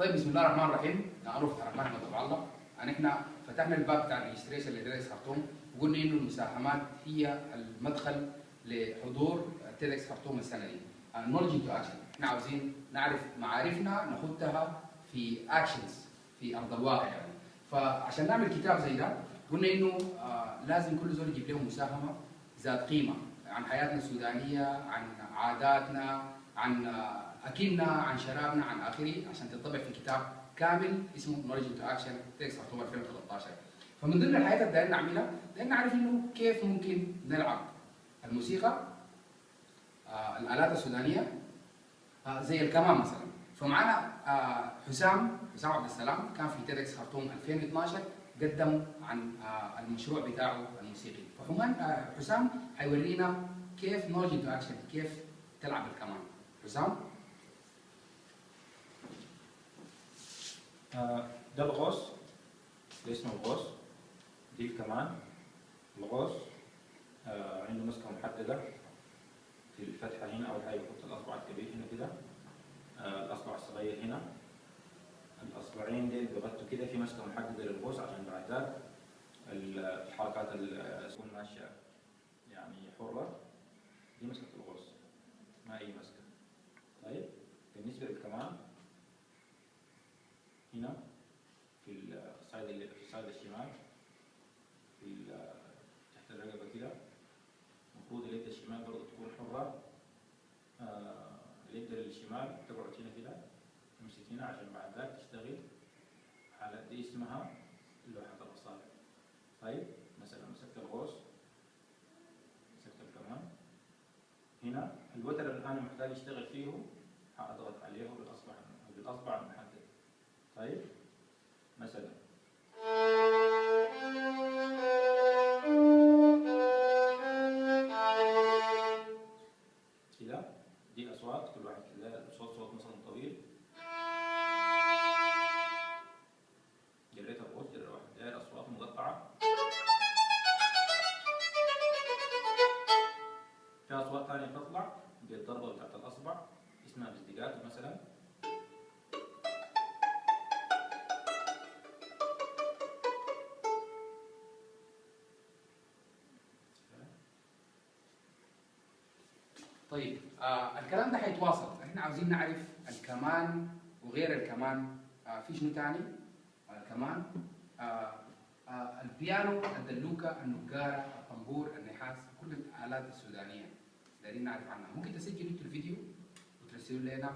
طيب بسم الله الرحمن الرحيم. معروف الرحمن تبع الله. يعني إحنا فتحنا الباب بتاع ال registration ل TEDx خرطوم وقلنا إنه المساهمات هي المدخل لحضور TEDx خرطوم السنة دي. knowledge to action إحنا عاوزين نعرف معارفنا نخدها في actions في أرض الواقع يعني. فعشان نعمل كتاب زي ده قلنا إنه آه لازم كل زول يجيب له مساهمة ذات قيمة. عن حياتنا السودانية عن عاداتنا عن أكلنا عن شرابنا عن آخره عشان تطبع في كتاب كامل اسمه knowledge to action TEDx اكتوبر 2013 فمن ضمن الحاجات اللي دايرين نعملها دايرين نعرف إنه كيف ممكن نلعب الموسيقى آه الآلات السودانية آه زي الكمان مثلا. فمعنا آه حسام حسام عبد السلام كان في TEDx خرطوم 2012 قدم عن آه المشروع بتاعه الموسيقي. فحمان آه حسام حيورينا كيف knowledge to action كيف تلعب الكمان حسام آه، ده القوس ده اسمه القوس دي الكمان القوس آه، عنده مسكة محددة في الفتحة هنا أول حاجة يحط الأصبع الكبير هنا كده. آه، الأصبع الصغير هنا. الأصبعين دي بغطوا كده في مسكة محددة للقوس عشان بعد ذاك الحركات تكون ماشية يعني حرة. دي مسكة الغوص ما أي مسكة طيب بالنسبة للكمان هنا في الصعيد الصعيد الشمال في تحت الرقبة كده المفروض اليد الشمال برضه تكون حرة. آه، اليد الشمال تقعد هنا كده تمسك هنا عشان بعد ذاك تشتغل حالة دي اسمها لوحة الأصابع طيب مثلا مسكت الغوص مسكت الكمان. هنا الوتر اللي أنا محتاج أشتغل فيه هأضغط عليه بالأصبع المحدد طيب مثلا. كده دي أصوات كل واحد لا صوت صوت مثلا طويل. جريت الغوص جريت واحد. اصوات مقطعه في أصوات ثانية بتطلع بالضربه بتاعت الأصبع اسمها بزدقات مثلا. طيب آه الكلام ده حيتواصل. إحنا عاوزين نعرف الكمان وغير الكمان. آه في شنو تاني؟ آه كمان آه آه البيانو الدلوكة النقارة الطنبور النحاس كل الآلات السودانية. دايرين نعرف عنها. ممكن تسجلوا أنتوا الفيديو وترسلوا لنا